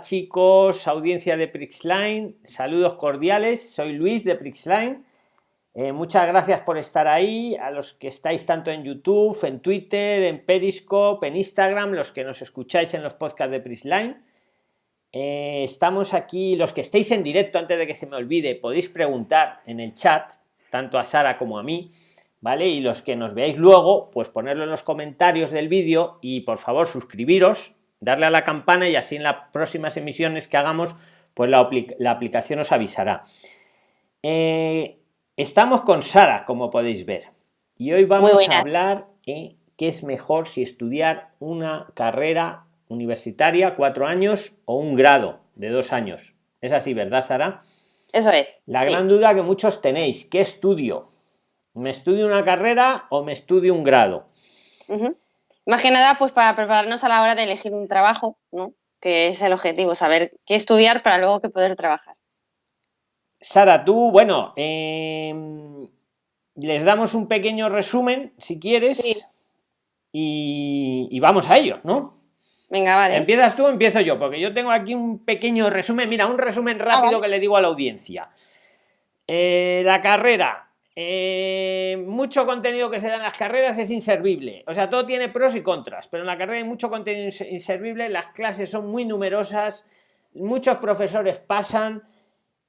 Chicos, audiencia de Prixline, saludos cordiales, soy Luis de Prixline. Eh, muchas gracias por estar ahí, a los que estáis tanto en YouTube, en Twitter, en Periscope, en Instagram, los que nos escucháis en los podcasts de Prixline. Eh, estamos aquí, los que estéis en directo, antes de que se me olvide, podéis preguntar en el chat, tanto a Sara como a mí, ¿vale? Y los que nos veáis luego, pues ponerlo en los comentarios del vídeo y por favor suscribiros darle a la campana y así en las próximas emisiones que hagamos pues la, aplicación os avisará. Eh, estamos con Sara como podéis ver y hoy vamos a hablar de qué es mejor si estudiar una carrera universitaria cuatro años o un grado de dos años. Es así verdad Sara eso es la gran duda que muchos tenéis qué estudio me estudio una carrera o me estudio un grado más que nada, pues para prepararnos a la hora de elegir un trabajo, ¿no? Que es el objetivo, saber qué estudiar para luego que poder trabajar. Sara, tú, bueno, em, les damos un pequeño resumen, si quieres, y, vamos a ello, ¿no? Venga, vale. ¿Empiezas tú o empiezo yo? Porque yo tengo aquí un pequeño resumen, mira, un resumen rápido ah, que le digo a la audiencia. Eh, la carrera, eh, mucho contenido que se da en las carreras es inservible. O sea, todo tiene pros y contras, pero en la carrera hay mucho contenido inservible, las clases son muy numerosas, muchos profesores pasan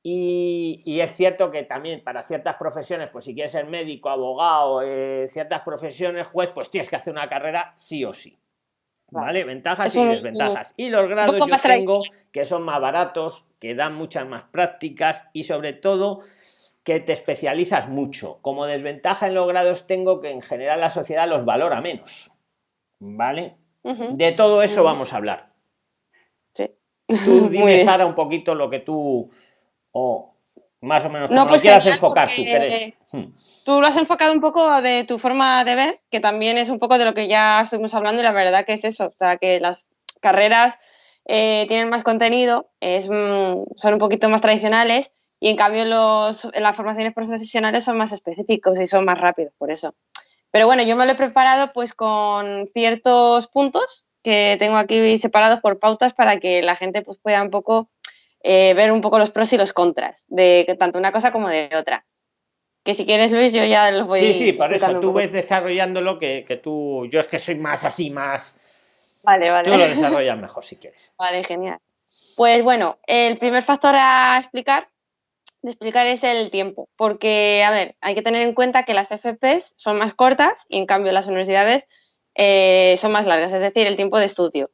y, es cierto que también para ciertas profesiones, pues si quieres ser médico, abogado, eh, ciertas profesiones, juez, pues tienes que hacer una carrera sí o sí. ¿Vale? Ventajas y desventajas. Y los grados yo tengo que son más baratos, que dan muchas más prácticas y sobre todo que te especializas mucho. Como desventaja en los grados tengo que en general la sociedad los valora menos. ¿Vale? De todo eso vamos a hablar. Sí. Tú dime, Sara, un poquito lo que tú... o más o menos no, pues quieras enfocar tú, hmm. Tú lo has enfocado un poco de tu forma de ver, que también es un poco de lo que ya estuvimos hablando y la verdad que es eso, o sea, que las carreras eh, tienen más contenido, es, mm, son un poquito más tradicionales y en cambio los, las formaciones profesionales son más específicos y son más rápidos, por eso. Pero bueno, yo me lo he preparado pues con ciertos puntos que tengo aquí separados por pautas para que la gente pues pueda un poco eh, ver un poco los pros y los contras de tanto una cosa como de otra. Que si quieres, Luis, yo ya los voy Sí, sí, por eso tú ves desarrollándolo que, que tú. Yo es que soy más así, más. Vale, vale. Tú lo desarrollas mejor si quieres. Vale, genial. Pues bueno, el primer factor a explicar de explicar es el tiempo, porque, a ver, hay que tener en cuenta que las FPs son más cortas y en cambio las universidades eh, son más largas, es decir, el tiempo de estudio.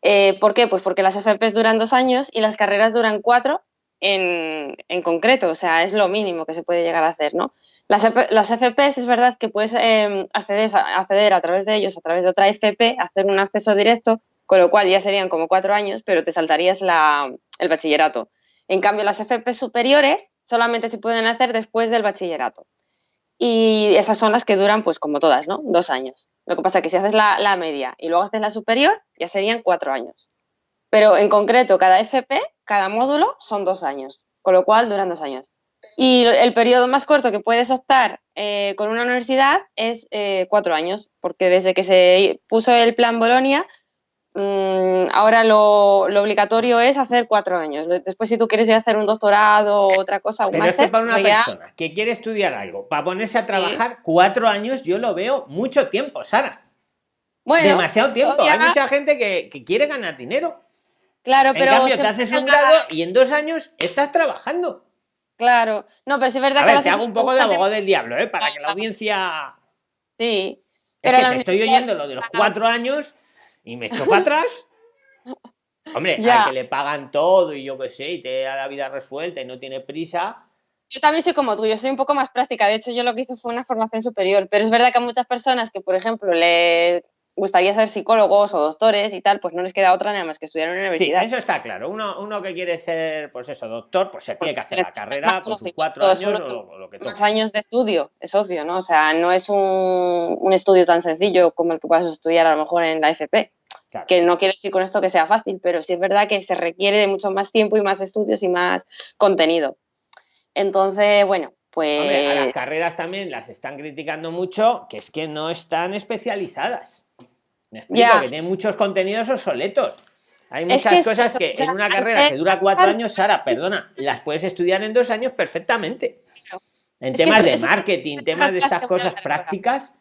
Eh, ¿Por qué? Pues porque las FPs duran dos años y las carreras duran cuatro en, concreto, o sea, es lo mínimo que se puede llegar a hacer, ¿no? Las, FPs es verdad que puedes em, acceder a través de ellos, a través de otra FP, hacer un acceso directo, con lo cual ya serían como cuatro años, pero te saltarías el bachillerato. En cambio, las FP superiores solamente se pueden hacer después del bachillerato. Y esas son las que duran, pues como todas, ¿no? Dos años. Lo que pasa es que si haces la, media y luego haces la superior, ya serían cuatro años. Pero en concreto, cada FP, cada módulo, son dos años, con lo cual duran dos años. Y el periodo más corto que puedes optar eh, con una universidad es eh, cuatro años, porque desde que se puso el plan Bolonia ahora lo, obligatorio es hacer cuatro años. Después, si tú quieres ir a hacer un doctorado o otra cosa, un Pero es que para una pues persona que quiere estudiar algo, para ponerse a trabajar cuatro años, yo lo veo mucho tiempo, Sara. Bueno, demasiado tiempo. Hay mucha gente que, quiere ganar dinero. Claro, pero. En cambio, te haces un grado y en dos años estás trabajando. Claro, no, pero es verdad que. te hago un poco de abogado del diablo, ¿eh? Para que la audiencia. Sí. Es que te estoy oyendo lo de los cuatro años y me echó para atrás. Hombre, al que le pagan todo y yo qué sé, y te da la vida resuelta y no tiene prisa. Yo también soy como tú, yo soy un poco más práctica. De hecho, yo lo que hice fue una formación superior. Pero es verdad que a muchas personas que, por ejemplo, le gustaría ser psicólogos o doctores y tal, pues no les queda otra nada más que estudiar en una universidad. Sí, eso está claro. Uno, uno que quiere ser, pues eso, doctor, pues se tiene que hacer la carrera por sus cuatro años o, lo que Más años de estudio, es obvio, ¿no? O sea, no es un, un estudio tan sencillo como el que puedas estudiar a lo mejor en la FP. Que no quiere decir con esto que sea fácil, pero sí es verdad que se requiere de mucho más tiempo y más estudios y más contenido. Entonces, bueno, pues... a las carreras también las están criticando mucho, que es que no están especializadas. Me explico, que tienen muchos contenidos obsoletos. Hay muchas cosas que en una carrera que dura cuatro años, Sara, perdona, las puedes estudiar en dos años perfectamente. En temas de marketing, temas de estas cosas prácticas.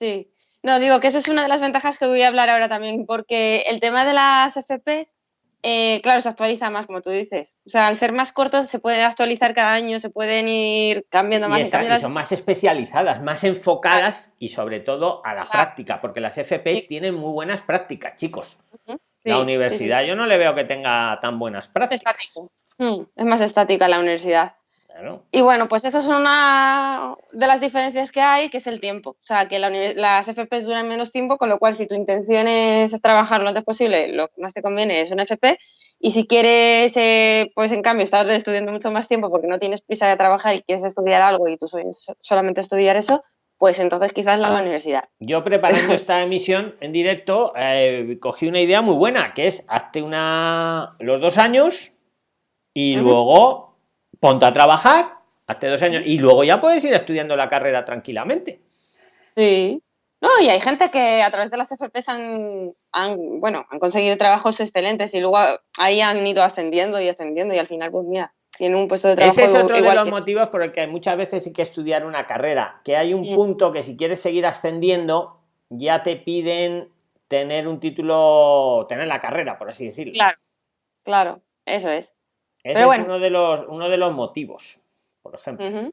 Sí, no, digo que eso es una de las ventajas que voy a hablar ahora también, porque el tema de las FPs, eh, claro, se actualiza más, como tú dices. O sea, al ser más cortos se pueden actualizar cada año, se pueden ir cambiando más. Y, son más especializadas, más enfocadas y sobre todo a la práctica, porque las FPs tienen muy buenas prácticas, chicos. la universidad yo no le veo que tenga tan buenas prácticas. Mm, es más estática la universidad. Y bueno, pues esa es una de las diferencias que hay, que es el tiempo. O sea, que las FPs duran menos tiempo, con lo cual si tu intención es trabajar lo antes posible, lo que más te conviene es una FP. Y si quieres, eh, pues en cambio, estar estudiando mucho más tiempo porque no tienes prisa de trabajar y quieres estudiar algo y tú solamente estudiar eso, pues entonces quizás la, universidad. Yo preparando esta emisión en directo eh, cogí una idea muy buena, que es hazte una los dos años y luego ponte a trabajar, hace dos años, y luego ya puedes ir estudiando la carrera tranquilamente. Sí. No, y hay gente que a través de las FPs han, bueno, han conseguido trabajos excelentes y luego ahí han ido ascendiendo y ascendiendo y al final, pues mira, tienen un puesto de trabajo. Ese es otro de los motivos por el que muchas veces hay que estudiar una carrera, que hay un punto que si quieres seguir ascendiendo, ya te piden tener un título, tener la carrera, por así decirlo. Claro, claro, eso es. Ese es uno de los uno de los motivos, por ejemplo.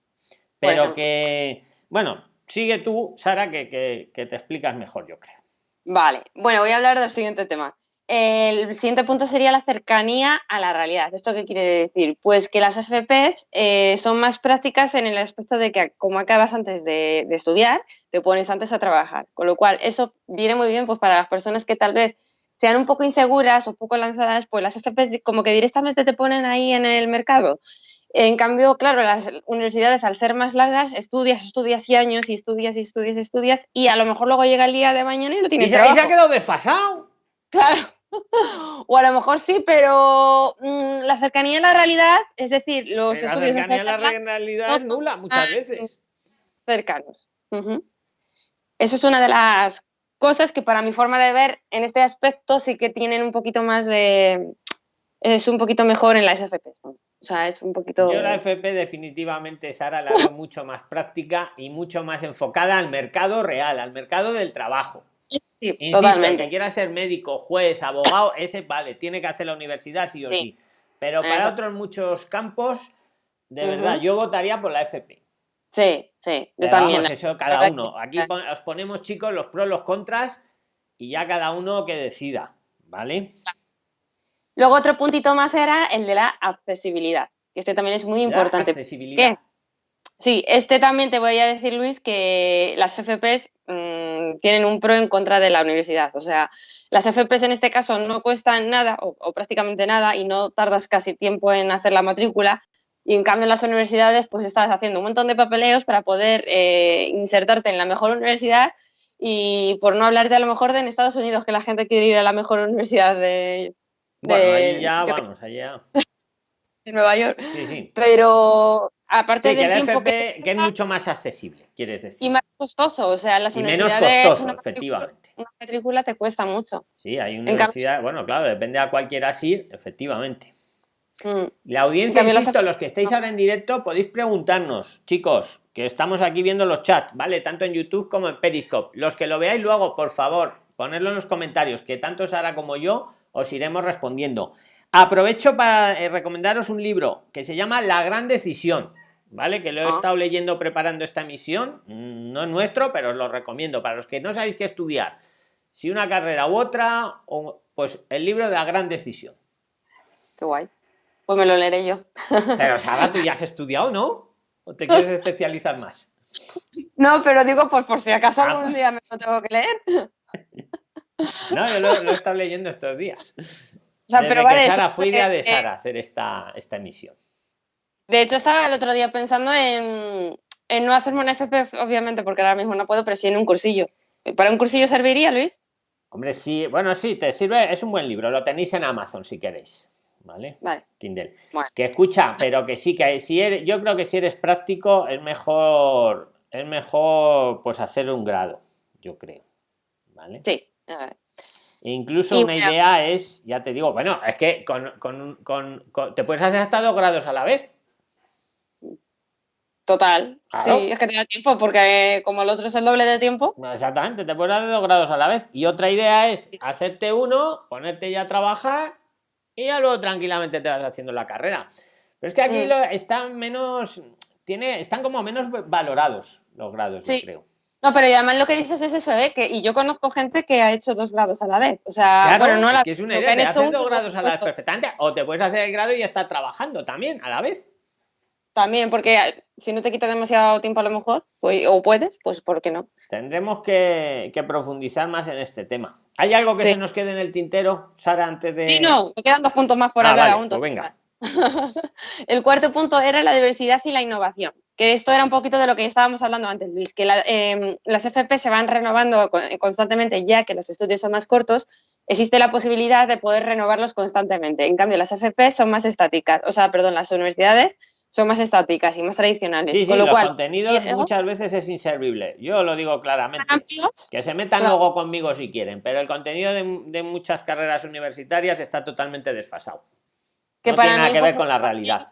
Pero que, bueno, sigue tú, Sara, que, te explicas mejor, yo creo. Vale, bueno, voy a hablar del siguiente tema. El siguiente punto sería la cercanía a la realidad. ¿Esto qué quiere decir? Pues que las FPs eh, son más prácticas en el aspecto de que como acabas antes de, de, estudiar, te pones antes a trabajar. Con lo cual, eso viene muy bien pues, para las personas que tal vez sean un poco inseguras o poco lanzadas, pues las FPs como que directamente te ponen ahí en el mercado. En cambio, claro, las universidades al ser más largas, estudias, estudias y años y estudias y estudias y estudias y a lo mejor luego llega el día de mañana y no tienes ¿Y se, ha quedado desfasado? Claro. O a lo mejor sí, pero mm, la cercanía a la realidad, es decir, los estudios... La cercanía a la realidad es nula muchas veces. Cercanos. Eso es una de las cosas que para mi forma de ver en este aspecto sí que tienen un poquito más de... es un poquito mejor en la SFP. O sea, es un poquito... Yo la FP definitivamente, Sara, la veo mucho más práctica y mucho más enfocada al mercado real, al mercado del trabajo. Sí, Insisto, totalmente. que quiera ser médico, juez, abogado, ese vale, tiene que hacer la universidad sí o sí. Pero para otros muchos campos, de verdad, yo votaría por la FP. Sí, sí, yo también. eso cada uno. Aquí os ponemos, chicos, los pros, los contras y ya cada uno que decida, ¿vale? Luego otro puntito más era el de la accesibilidad, que este también es muy importante. accesibilidad. Sí, este también te voy a decir, Luis, que las FPs mm, tienen un pro en contra de la universidad. O sea, las FPs en este caso no cuestan nada o prácticamente nada y no tardas casi tiempo en hacer la matrícula y en cambio en las universidades pues estás haciendo un montón de papeleos para poder eh, insertarte en la mejor universidad y por no hablarte a lo mejor de en Estados Unidos que la gente quiere ir a la mejor universidad de... bueno, ahí ya vamos, allá. En Nueva York. Sí, sí. Pero aparte de tiempo que, es mucho más accesible, quieres decir. Y más costoso, o sea, las y menos costoso, efectivamente. Una matrícula te cuesta mucho. Sí, hay universidad, bueno, claro, depende a cualquiera así, efectivamente. Mm. La audiencia, insisto, los que estáis ahora en directo, podéis preguntarnos, chicos, que estamos aquí viendo los chats, ¿vale? Tanto en YouTube como en Periscope. Los que lo veáis luego, por favor, ponedlo en los comentarios, que tanto Sara como yo os iremos respondiendo. Aprovecho para eh, recomendaros un libro que se llama La Gran Decisión, ¿vale? Que lo he ah. estado leyendo preparando esta emisión. Mm, no es nuestro, pero os lo recomiendo. Para los que no sabéis qué estudiar, si una carrera u otra, pues el libro de La Gran Decisión. Qué guay. Pues me lo leeré yo. Pero Sara, tú ya has estudiado, ¿no? ¿O te quieres especializar más? No, pero digo, pues por si acaso ah, algún pues. día me lo tengo que leer. No, yo lo, he estado leyendo estos días. O sea, pero vale, Sara, fue idea de Sara hacer esta, esta emisión. De hecho, estaba el otro día pensando en, en no hacerme un FP, obviamente, porque ahora mismo no puedo, pero sí en un cursillo. ¿Para un cursillo serviría, Luis? Hombre, sí, bueno, sí, te sirve, es un buen libro, lo tenéis en Amazon si queréis. ¿Vale? Kindle. Que escucha, pero que sí, que si eres, yo creo que si eres práctico es mejor, es mejor pues hacer un grado, yo creo. ¿Vale? Sí. Incluso una idea es, ya te digo, bueno, es que con, con, con, te puedes hacer hasta dos grados a la vez. Total. Sí, es que te da tiempo, porque como el otro es el doble de tiempo. Exactamente, te puedes hacer dos grados a la vez. Y otra idea es hacerte uno, ponerte ya a trabajar y ya luego tranquilamente te vas haciendo la carrera. Pero es que aquí mm. están menos, tiene, están como menos valorados los grados, yo creo. No, pero además lo que dices es eso, ¿eh? que y yo conozco gente que ha hecho dos grados a la vez. O sea, bueno, no es que es una idea, te haces dos grados a la vez perfectamente, o te puedes hacer el grado y ya estar trabajando también a la vez. También, porque si no te quita demasiado tiempo a lo mejor, pues, o puedes, pues ¿por qué no? Tendremos que, profundizar más en este tema. ¿Hay algo que se nos quede en el tintero, Sara, antes de...? Sí, no, me quedan dos puntos más por ah, hablar aún. Pues venga. el cuarto punto era la diversidad y la innovación que esto era un poquito de lo que estábamos hablando antes, Luis, que em, las FP se van renovando constantemente ya que los estudios son más cortos, existe la posibilidad de poder renovarlos constantemente. En cambio, las FP son más estáticas, o sea, perdón, las universidades son más estáticas y más tradicionales. Sí, sí, los contenidos muchas veces es inservible. Yo lo digo claramente. Que se metan luego conmigo si quieren, pero el contenido de, muchas carreras universitarias está totalmente desfasado. Que no para tiene nada que ver con la realidad.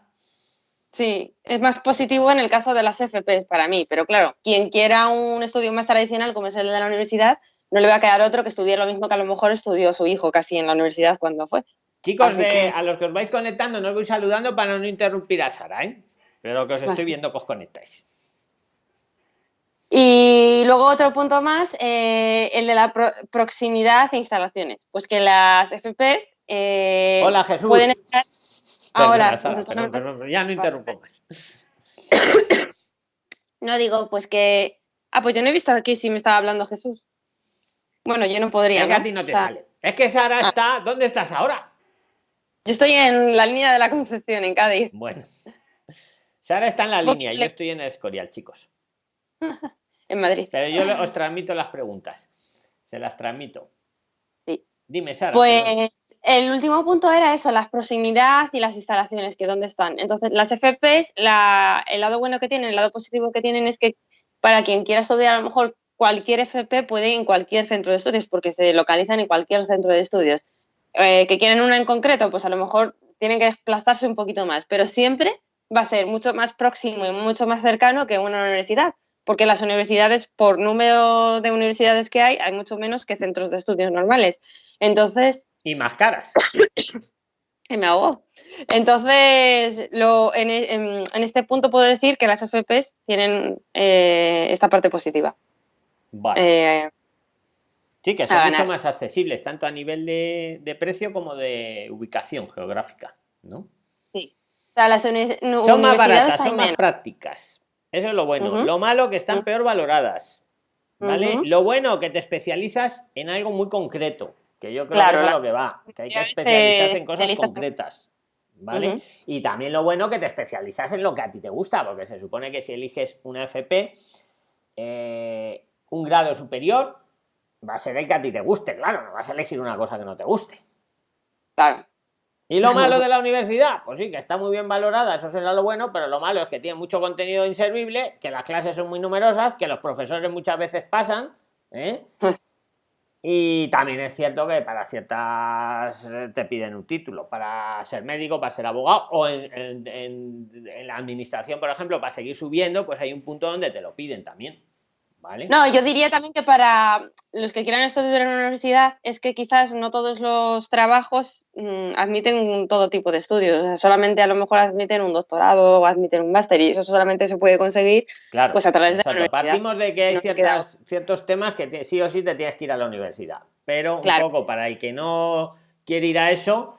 Sí, es más positivo en el caso de las FP para mí, pero claro, quien quiera un estudio más tradicional como es el de la universidad, no le va a quedar otro que estudie lo mismo que a lo mejor estudió su hijo casi en la universidad cuando fue. Chicos, a los que os vais conectando, no os voy saludando para no interrumpir a Sara, ¿eh? pero que os estoy viendo que os conectáis. Y luego otro punto más, eh, el de la proximidad e instalaciones. Pues que las FPs eh, Hola, Jesús. pueden estar Ahora, ya no interrumpo más. No digo, pues que. Ah, pues yo no he visto aquí si me estaba hablando Jesús. Bueno, yo no podría. Es que a ti no te sale. Es que Sara ah. está. ¿Dónde estás ahora? Yo estoy en la línea de la Concepción, en Cádiz. Bueno. Sara está en la línea, yo estoy en el Escorial, chicos. en Madrid. Pero yo os transmito las preguntas. Se las transmito. Sí. Dime, Sara. Pues el último punto era eso, las proximidad y las instalaciones, que dónde están. Entonces, las FPs, el lado bueno que tienen, el lado positivo que tienen es que para quien quiera estudiar, a lo mejor cualquier FP puede ir en cualquier centro de estudios, porque se localizan en cualquier centro de estudios. Eh, que quieren una en concreto, pues a lo mejor tienen que desplazarse un poquito más, pero siempre va a ser mucho más próximo y mucho más cercano que una universidad, porque las universidades, por número de universidades que hay, hay mucho menos que centros de estudios normales. Entonces, y más caras. y me ahogó. Entonces, lo, en, este punto puedo decir que las FPs tienen eh, esta parte positiva. Vale. Eh, sí, que son mucho más accesibles, tanto a nivel de, precio como de ubicación geográfica, ¿no? Sí. O sea, las son más baratas, son más prácticas. Eso es lo bueno. Lo malo que están peor valoradas. ¿Vale? Lo bueno que te especializas en algo muy concreto. Que yo creo que es a lo que va, que hay que especializarse en cosas concretas. ¿Vale? Y también lo bueno que te especializas en lo que a ti te gusta, porque se supone que si eliges una FP, eh, un grado superior, va a ser el que a ti te guste, claro, no vas a elegir una cosa que no te guste. Claro. ¿Y lo malo de la universidad? Pues sí, que está muy bien valorada, eso será lo bueno, pero lo malo es que tiene mucho contenido inservible, que las clases son muy numerosas, que los profesores muchas veces pasan, ¿eh? Y también es cierto que para ciertas eh, te piden un título, para ser médico, para ser abogado, o en, la administración, por ejemplo, para seguir subiendo, pues hay un punto donde te lo piden también. ¿Vale? No, yo diría también que para los que quieran estudiar en una universidad es que quizás no todos los trabajos mm, admiten todo tipo de estudios. solamente a lo mejor admiten un doctorado o admiten un máster y eso solamente se puede conseguir claro, pues a través de la universidad. Partimos de que hay ciertos temas que sí o sí te tienes que ir a la universidad. Pero un poco para el que no quiere ir a eso,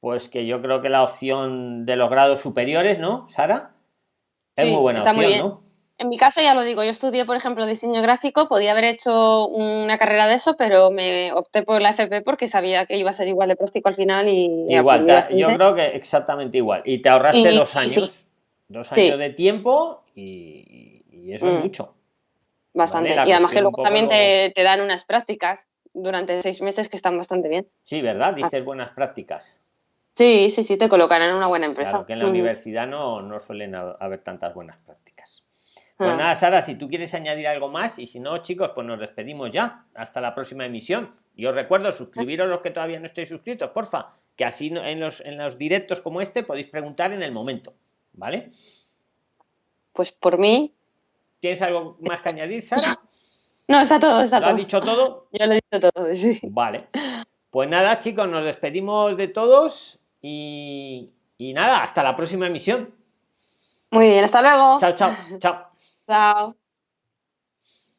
pues que yo creo que la opción de los grados superiores, ¿no, Sara? Es muy buena opción, ¿no? En mi caso, ya lo digo, yo estudié, por ejemplo, diseño gráfico, podía haber hecho una carrera de eso, pero me opté por la FP porque sabía que iba a ser igual de práctico al final y... Igual, yo creo que exactamente igual. Y te ahorraste dos años, dos años de tiempo y, eso es mm. mucho. Bastante. Y además que luego también te, dan unas prácticas durante seis meses que están bastante bien. Sí, ¿verdad? Dices buenas prácticas. Sí, sí, sí, te colocan en una buena empresa. Claro, que en la universidad no, no suelen haber tantas buenas prácticas. Pues ah. nada, Sara, si tú quieres añadir algo más y si no, chicos, pues nos despedimos ya. Hasta la próxima emisión. y os recuerdo suscribiros los que todavía no estéis suscritos porfa que así en los en los directos como este podéis preguntar en el momento vale pues por mí. Tienes algo más que añadir Sara no está todo está ¿Lo todo. has dicho todo yo lo he dicho todo sí. Vale. Pues nada chicos nos despedimos de todos y, y nada hasta la próxima emisión muy bien hasta luego. Chao chao chao. Chao